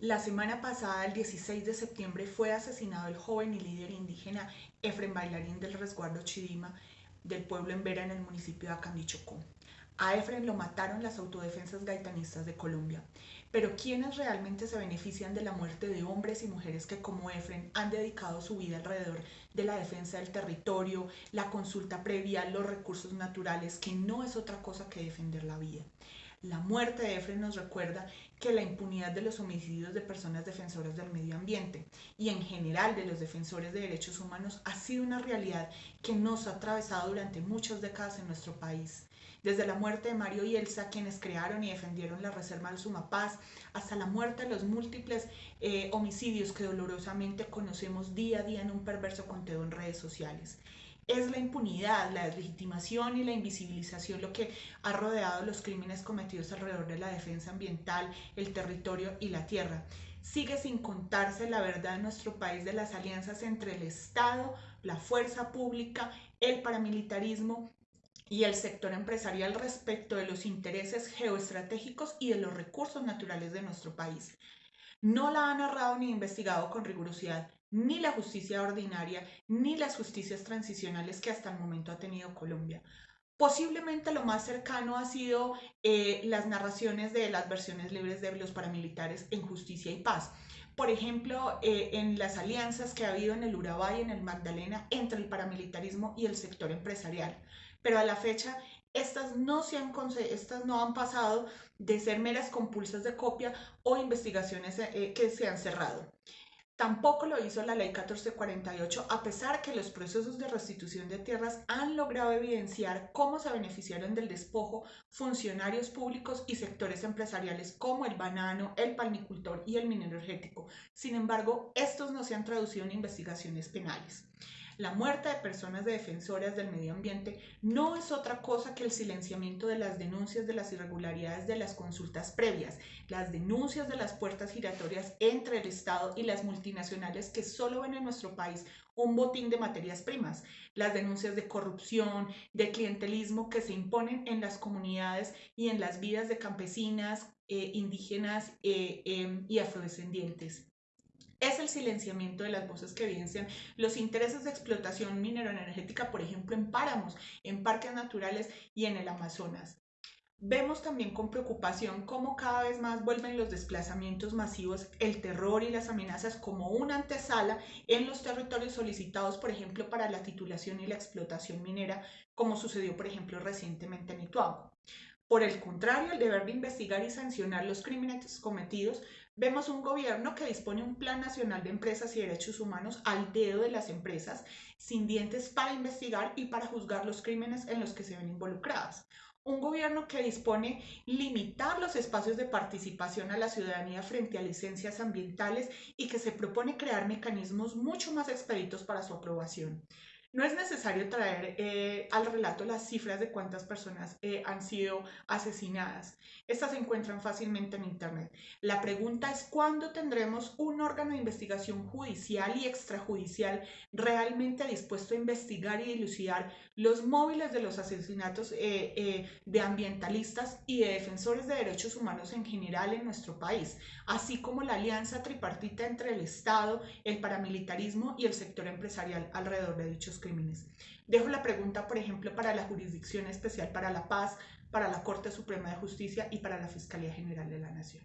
La semana pasada, el 16 de septiembre, fue asesinado el joven y líder indígena Efren Bailarín del resguardo Chidima del pueblo en Vera en el municipio de Acandichocó. A Efren lo mataron las autodefensas gaitanistas de Colombia. Pero ¿quiénes realmente se benefician de la muerte de hombres y mujeres que como Efren han dedicado su vida alrededor de la defensa del territorio, la consulta previa, los recursos naturales, que no es otra cosa que defender la vida? La muerte de Efren nos recuerda que la impunidad de los homicidios de personas defensoras del medio ambiente y en general de los defensores de derechos humanos ha sido una realidad que nos ha atravesado durante muchas décadas en nuestro país. Desde la muerte de Mario y Elsa, quienes crearon y defendieron la Reserva del Sumapaz, hasta la muerte de los múltiples eh, homicidios que dolorosamente conocemos día a día en un perverso conteo en redes sociales es la impunidad, la deslegitimación y la invisibilización lo que ha rodeado los crímenes cometidos alrededor de la defensa ambiental, el territorio y la tierra. Sigue sin contarse la verdad en nuestro país de las alianzas entre el Estado, la fuerza pública, el paramilitarismo y el sector empresarial respecto de los intereses geoestratégicos y de los recursos naturales de nuestro país. No la ha narrado ni investigado con rigurosidad ni la justicia ordinaria, ni las justicias transicionales que hasta el momento ha tenido Colombia. Posiblemente lo más cercano ha sido eh, las narraciones de las versiones libres de los paramilitares en justicia y paz. Por ejemplo, eh, en las alianzas que ha habido en el Urabá y en el Magdalena entre el paramilitarismo y el sector empresarial. Pero a la fecha, estas no, se han, estas no han pasado de ser meras compulsas de copia o investigaciones eh, que se han cerrado. Tampoco lo hizo la Ley 1448, a pesar que los procesos de restitución de tierras han logrado evidenciar cómo se beneficiaron del despojo funcionarios públicos y sectores empresariales como el banano, el palmicultor y el minero energético. Sin embargo, estos no se han traducido en investigaciones penales. La muerte de personas de defensoras del medio ambiente no es otra cosa que el silenciamiento de las denuncias de las irregularidades de las consultas previas, las denuncias de las puertas giratorias entre el Estado y las multinacionales que solo ven en nuestro país un botín de materias primas, las denuncias de corrupción, de clientelismo que se imponen en las comunidades y en las vidas de campesinas, eh, indígenas eh, em, y afrodescendientes es el silenciamiento de las voces que evidencian los intereses de explotación mineroenergética, por ejemplo, en páramos, en parques naturales y en el Amazonas. Vemos también con preocupación cómo cada vez más vuelven los desplazamientos masivos, el terror y las amenazas como una antesala en los territorios solicitados, por ejemplo, para la titulación y la explotación minera, como sucedió, por ejemplo, recientemente en Ituango. Por el contrario, el deber de investigar y sancionar los crímenes cometidos Vemos un gobierno que dispone un plan nacional de empresas y derechos humanos al dedo de las empresas, sin dientes para investigar y para juzgar los crímenes en los que se ven involucradas. Un gobierno que dispone limitar los espacios de participación a la ciudadanía frente a licencias ambientales y que se propone crear mecanismos mucho más expeditos para su aprobación. No es necesario traer eh, al relato las cifras de cuántas personas eh, han sido asesinadas. Estas se encuentran fácilmente en Internet. La pregunta es cuándo tendremos un órgano de investigación judicial y extrajudicial realmente dispuesto a investigar y dilucidar los móviles de los asesinatos eh, de ambientalistas y de defensores de derechos humanos en general en nuestro país, así como la alianza tripartita entre el Estado, el paramilitarismo y el sector empresarial alrededor de dichos crímenes. Dejo la pregunta, por ejemplo, para la Jurisdicción Especial para la Paz, para la Corte Suprema de Justicia y para la Fiscalía General de la Nación.